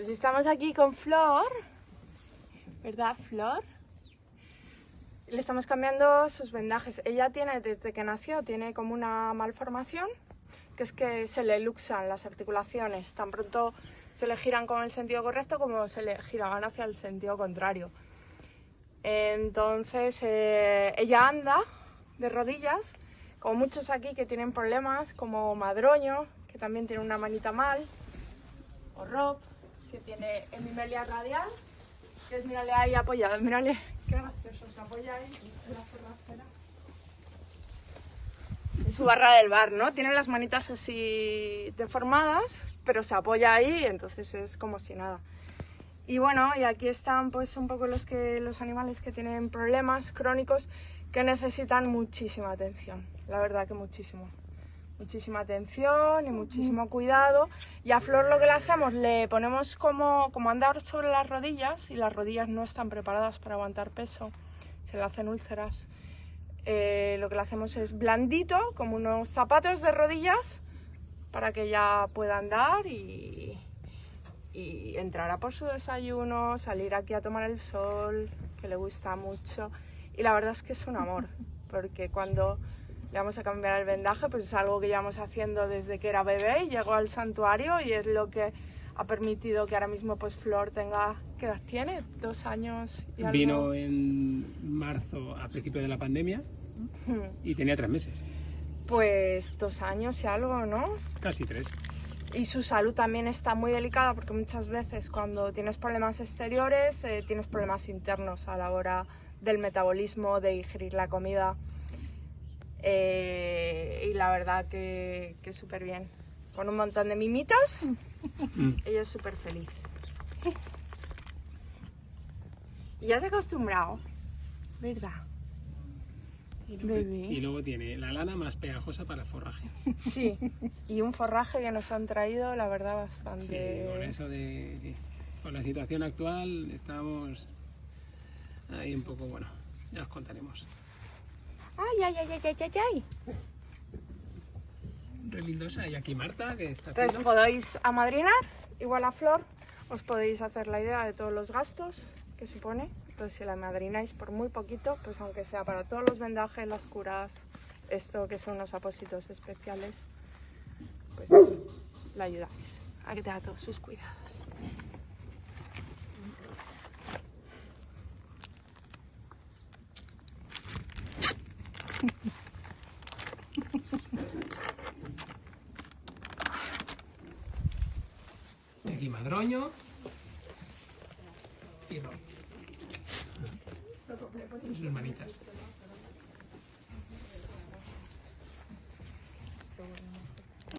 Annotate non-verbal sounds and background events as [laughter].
Pues estamos aquí con Flor, ¿verdad, Flor? Le estamos cambiando sus vendajes. Ella tiene, desde que nació, tiene como una malformación, que es que se le luxan las articulaciones. Tan pronto se le giran con el sentido correcto como se le giraban hacia el sentido contrario. Entonces, eh, ella anda de rodillas, como muchos aquí que tienen problemas, como Madroño, que también tiene una manita mal, o Rob, que tiene hemimelia radial, que es, mírale ahí apoyado, mírale, qué gracioso, se apoya ahí en. En su barra del bar, ¿no? Tiene las manitas así deformadas, pero se apoya ahí, entonces es como si nada. Y bueno, y aquí están pues un poco los, que, los animales que tienen problemas crónicos que necesitan muchísima atención, la verdad que muchísimo. Muchísima atención y muchísimo cuidado. Y a Flor lo que le hacemos, le ponemos como, como andar sobre las rodillas y las rodillas no están preparadas para aguantar peso, se le hacen úlceras. Eh, lo que le hacemos es blandito, como unos zapatos de rodillas, para que ella pueda andar y, y entrar a por su desayuno, salir aquí a tomar el sol, que le gusta mucho. Y la verdad es que es un amor, [laughs] porque cuando le vamos a cambiar el vendaje, pues es algo que llevamos haciendo desde que era bebé y llegó al santuario y es lo que ha permitido que ahora mismo pues Flor tenga, ¿qué edad tiene? Dos años y algo. Vino en marzo a principio de la pandemia y tenía tres meses. Pues dos años y algo, ¿no? Casi tres. Y su salud también está muy delicada porque muchas veces cuando tienes problemas exteriores eh, tienes problemas internos a la hora del metabolismo, de digerir la comida. Eh, y la verdad que, que súper bien. Con un montón de mimitos, ella es súper feliz. Y ya se ha acostumbrado, ¿verdad? Y luego, y luego tiene la lana más pegajosa para el forraje. Sí, y un forraje que nos han traído, la verdad, Sí, bastante... con eso de... sí. Con la situación actual estamos ahí un poco, bueno, ya os contaremos. Ay, ay, ay, ay, ay, ay, ay. Y aquí Marta que está Entonces haciendo... podéis amadrinar, igual a Flor, os podéis hacer la idea de todos los gastos que supone. Entonces si la madrináis por muy poquito, pues aunque sea para todos los vendajes, las curas, esto que son unos apósitos especiales, pues la ayudáis a que tenga todos sus cuidados. Aquí Madroño. Y Rob. Sus hermanitas.